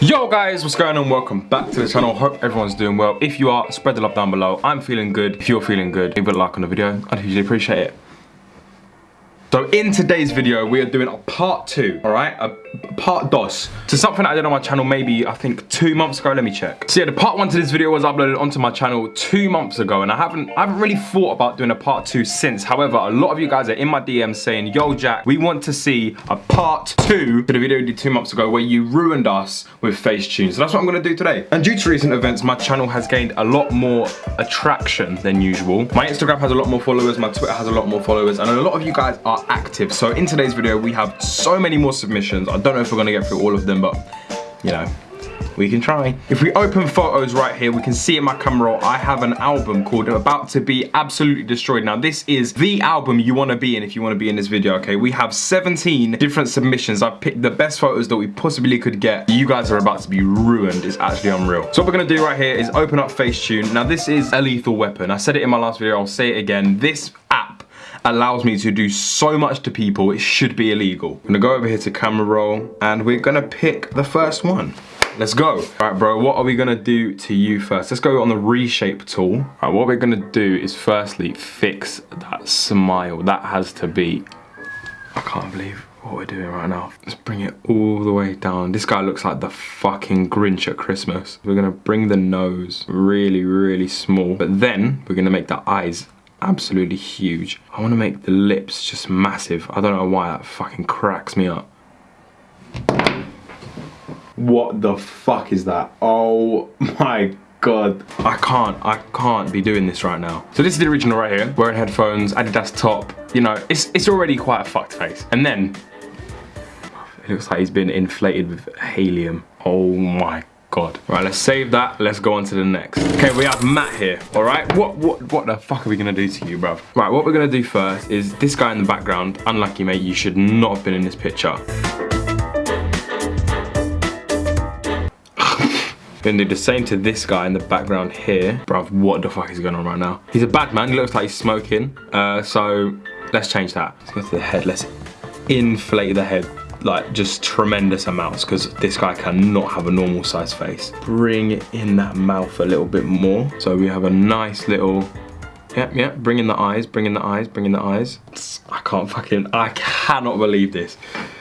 Yo guys, what's going on? Welcome back to the channel. Hope everyone's doing well. If you are, spread the love down below. I'm feeling good. If you're feeling good, leave a like on the video. I'd hugely appreciate it. So in today's video, we are doing a part two, all right? A part dos to something I did on my channel maybe, I think two months ago, let me check. So yeah, the part one to this video was uploaded onto my channel two months ago and I haven't, I haven't really thought about doing a part two since. However, a lot of you guys are in my DMs saying, yo Jack, we want to see a part two to the video we did two months ago where you ruined us with Facetune. So that's what I'm gonna do today. And due to recent events, my channel has gained a lot more attraction than usual. My Instagram has a lot more followers, my Twitter has a lot more followers, and a lot of you guys are active. So in today's video, we have so many more submissions. I don't know if we're gonna get through all of them, but you know, we can try. If we open photos right here, we can see in my camera roll, I have an album called About to Be Absolutely Destroyed. Now this is the album you wanna be in if you wanna be in this video, okay? We have 17 different submissions. I've picked the best photos that we possibly could get. You guys are about to be ruined. It's actually unreal. So what we're gonna do right here is open up Facetune. Now this is a lethal weapon. I said it in my last video, I'll say it again. This app allows me to do so much to people, it should be illegal. I'm gonna go over here to camera roll and we're gonna pick the first one. Let's go. All right, bro, what are we gonna do to you first? Let's go on the reshape tool. All right, what we're gonna do is firstly fix that smile. That has to be, I can't believe what we're doing right now. Let's bring it all the way down. This guy looks like the fucking Grinch at Christmas. We're gonna bring the nose really, really small, but then we're gonna make the eyes absolutely huge. I want to make the lips just massive. I don't know why that fucking cracks me up. What the fuck is that? Oh my god. I can't, I can't be doing this right now. So this is the original right here. Wearing headphones, Adidas top. You know, it's, it's already quite a fucked face. And then, it looks like he's been inflated with helium. Oh my God. Right, let's save that. Let's go on to the next. Okay, we have Matt here, all right? What what what the fuck are we gonna do to you, bruv? Right, what we're gonna do first is this guy in the background, unlucky mate, you should not have been in this picture. Gonna do the same to this guy in the background here. Bruv, what the fuck is going on right now? He's a bad man, he looks like he's smoking. Uh, so let's change that. Let's go to the head, let's inflate the head like just tremendous amounts because this guy cannot have a normal size face. Bring in that mouth a little bit more. So we have a nice little, yeah, yeah, bring in the eyes, bring in the eyes, bring in the eyes. I can't fucking, I cannot believe this.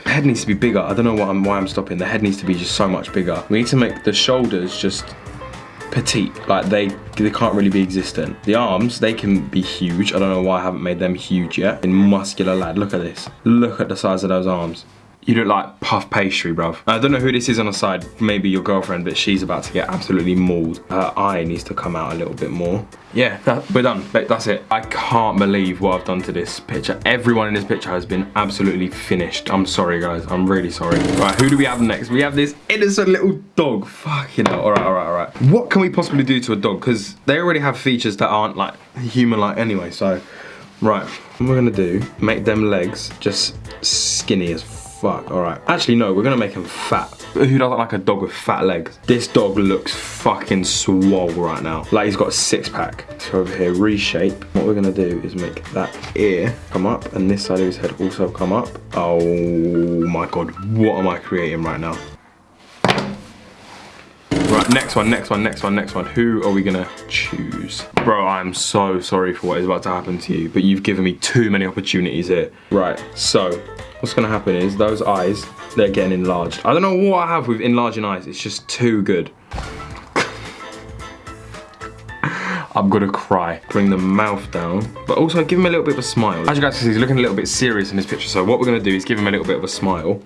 Head needs to be bigger. I don't know I'm, why I'm stopping. The head needs to be just so much bigger. We need to make the shoulders just petite like they they can't really be existent the arms they can be huge i don't know why i haven't made them huge yet in muscular lad look at this look at the size of those arms you look like puff pastry, bruv. I don't know who this is on the side, maybe your girlfriend, but she's about to get absolutely mauled. Her eye needs to come out a little bit more. Yeah, that, we're done. That's it. I can't believe what I've done to this picture. Everyone in this picture has been absolutely finished. I'm sorry, guys. I'm really sorry. Right, who do we have next? We have this innocent little dog. Fuck, you. All right, all right, all right. What can we possibly do to a dog? Because they already have features that aren't like human-like anyway, so... Right, what we're gonna do, make them legs just skinny as fuck. All right. Actually, no, we're gonna make him fat. Who doesn't like a dog with fat legs? This dog looks fucking swole right now. Like he's got a six pack. So over here, reshape. What we're gonna do is make that ear come up and this side of his head also come up. Oh my God, what am I creating right now? Right, next one, next one, next one, next one. Who are we gonna choose? Bro, I'm so sorry for what is about to happen to you, but you've given me too many opportunities here. Right, so what's gonna happen is those eyes, they're getting enlarged. I don't know what I have with enlarging eyes, it's just too good. I'm gonna cry. Bring the mouth down, but also give him a little bit of a smile. As you guys can see, he's looking a little bit serious in this picture, so what we're gonna do is give him a little bit of a smile.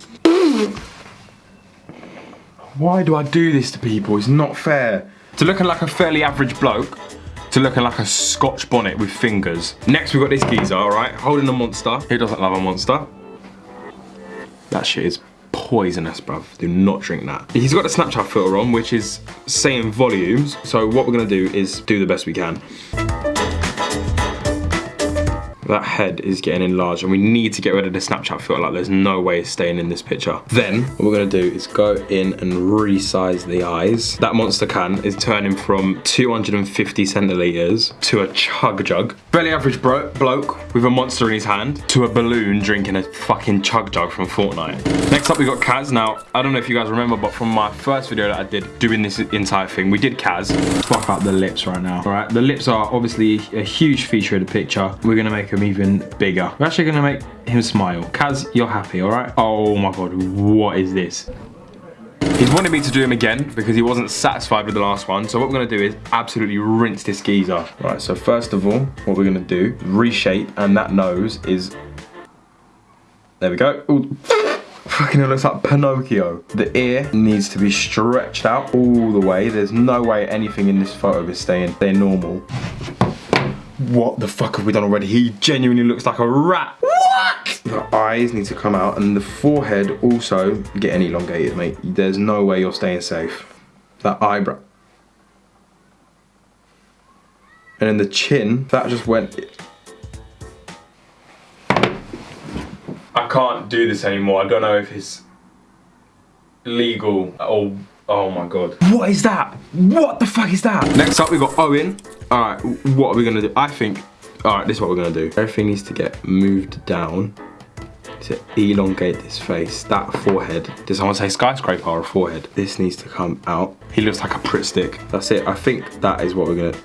Why do I do this to people? It's not fair. To looking like a fairly average bloke, to looking like a scotch bonnet with fingers. Next we've got this geezer, all right? Holding a monster. Who doesn't love a monster? That shit is poisonous, bruv. Do not drink that. He's got the Snapchat filter on, which is saying volumes. So what we're gonna do is do the best we can. That head is getting enlarged and we need to get rid of the Snapchat filter. Like there's no way it's staying in this picture. Then what we're gonna do is go in and resize the eyes. That monster can is turning from 250 centiliters to a chug jug. Fairly average bro bloke with a monster in his hand to a balloon drinking a fucking chug jug from Fortnite. Next up we got Kaz. Now, I don't know if you guys remember, but from my first video that I did doing this entire thing, we did Kaz. Fuck up the lips right now. All right, the lips are obviously a huge feature of the picture. We're gonna make them even bigger. We're actually gonna make him smile. Kaz, you're happy, all right? Oh my God, what is this? He's wanted me to do him again because he wasn't satisfied with the last one. So what we're gonna do is absolutely rinse this geezer. Right, so first of all, what we're gonna do, reshape, and that nose is, there we go. Ooh. Fucking it looks like Pinocchio. The ear needs to be stretched out all the way. There's no way anything in this photo is staying, staying normal. What the fuck have we done already? He genuinely looks like a rat. What? The eyes need to come out and the forehead also getting elongated, mate. There's no way you're staying safe. That eyebrow. And then the chin, that just went... I can't do this anymore. I don't know if it's legal or Oh my god. What is that? What the fuck is that? Next up we've got Owen. Alright, what are we gonna do? I think, alright, this is what we're gonna do. Everything needs to get moved down to elongate this face. That forehead, does someone say skyscraper or forehead? This needs to come out. He looks like a Pritt stick. That's it. I think that is what we're gonna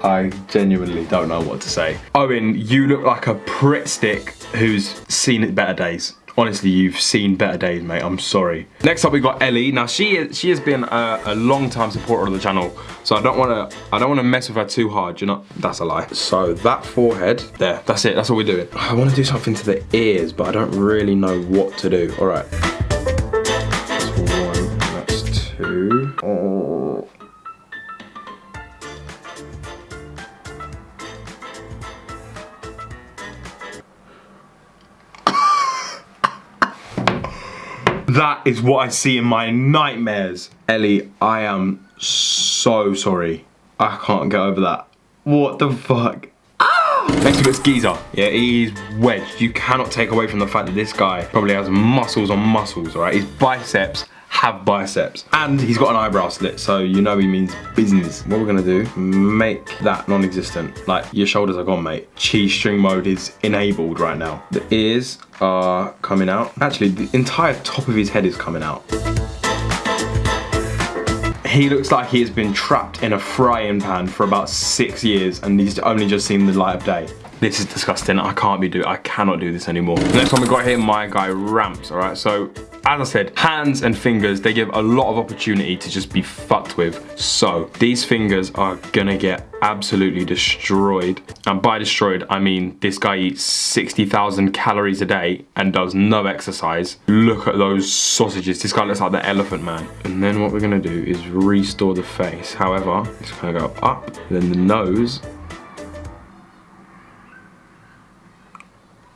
I genuinely don't know what to say. Owen, you look like a Pritt stick who's seen it better days honestly, you've seen better days, mate. I'm sorry. Next up, we've got Ellie. Now, she is, she has been a, a long time supporter of the channel, so I don't want to I don't want to mess with her too hard. You know, that's a lie. So that forehead there, that's it. That's all we're doing. I want to do something to the ears, but I don't really know what to do. All right. That is what I see in my nightmares. Ellie, I am so sorry. I can't get over that. What the fuck? Next we got Skeezer. Yeah, he's wedged. You cannot take away from the fact that this guy probably has muscles on muscles, right? His biceps have biceps. And he's got an eyebrow slit, so you know he means business. What we're gonna do, make that non-existent. Like, your shoulders are gone, mate. Cheese string mode is enabled right now. The ears are coming out. Actually, the entire top of his head is coming out. He looks like he has been trapped in a frying pan for about six years and he's only just seen the light of day. This is disgusting. I can't be do. I cannot do this anymore. next one we got here, my guy Ramps. All right, so as I said, hands and fingers, they give a lot of opportunity to just be fucked with. So these fingers are gonna get absolutely destroyed. And by destroyed, I mean this guy eats 60,000 calories a day and does no exercise. Look at those sausages. This guy looks like the elephant man. And then what we're gonna do is restore the face. However, it's gonna go up, then the nose,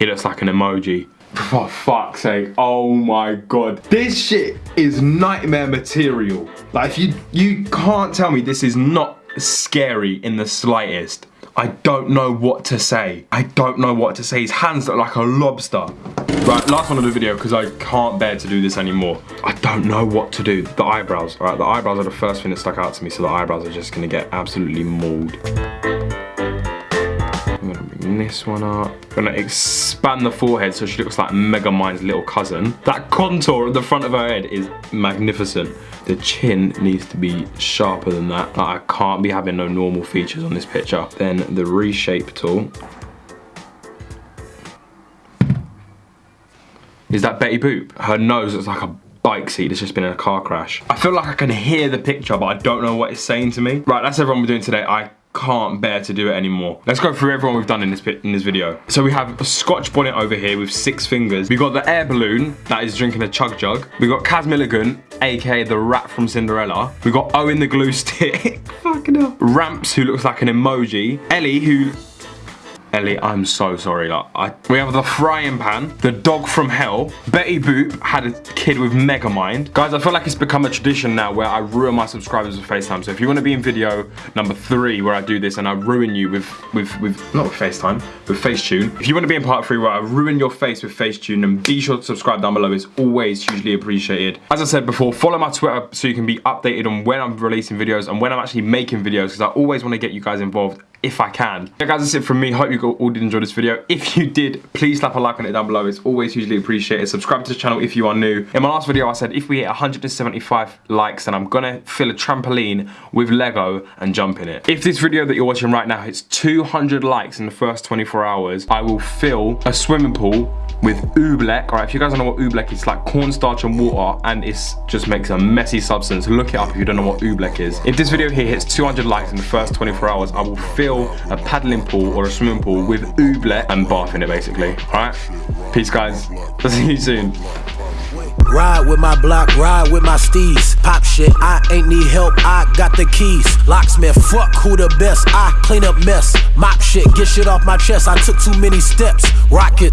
He looks like an emoji. For fuck's sake, oh my god. This shit is nightmare material. Like if you, you can't tell me this is not scary in the slightest. I don't know what to say. I don't know what to say. His hands look like a lobster. Right, last one of the video because I can't bear to do this anymore. I don't know what to do. The eyebrows, right? The eyebrows are the first thing that stuck out to me, so the eyebrows are just gonna get absolutely mauled this one up. Gonna expand the forehead so she looks like Megamind's little cousin. That contour at the front of her head is magnificent. The chin needs to be sharper than that. Like, I can't be having no normal features on this picture. Then the reshape tool. Is that Betty Boop? Her nose looks like a bike seat that's just been in a car crash. I feel like I can hear the picture, but I don't know what it's saying to me. Right, that's everyone we're doing today. I can't bear to do it anymore. Let's go through everyone we've done in this in this video. So we have a Scotch bonnet over here with six fingers. We got the air balloon that is drinking a chug jug. We got Kaz Milligan, aka the rat from Cinderella. We got Owen the glue stick. Fucking hell. Ramps who looks like an emoji. Ellie who Ellie, I'm so sorry. Like, I, we have the frying pan, the dog from hell. Betty Boop had a kid with Megamind. Guys, I feel like it's become a tradition now where I ruin my subscribers with FaceTime. So if you want to be in video number three where I do this and I ruin you with, with, with not with FaceTime, with Facetune. If you want to be in part three where I ruin your face with Facetune, then be sure to subscribe down below. It's always hugely appreciated. As I said before, follow my Twitter so you can be updated on when I'm releasing videos and when I'm actually making videos because I always want to get you guys involved if I can. Yeah, guys, that's it from me. Hope you all did enjoy this video. If you did, please slap a like on it down below. It's always hugely appreciated. Subscribe to the channel if you are new. In my last video, I said if we hit 175 likes, then I'm gonna fill a trampoline with Lego and jump in it. If this video that you're watching right now hits 200 likes in the first 24 hours, I will fill a swimming pool with oobleck. All right, if you guys don't know what oobleck is, it's like cornstarch and water, and it just makes a messy substance. Look it up if you don't know what oobleck is. If this video here hits 200 likes in the first 24 hours, I will fill a paddling pool or a swimming pool with oobleck and bath in it, basically. All right, peace, guys. See you soon. Ride with my block, ride with my steez. Pop shit, I ain't need help, I got the keys. Locksmith, fuck who the best, I clean up mess. Mop shit, get shit off my chest, I took too many steps. Rocket.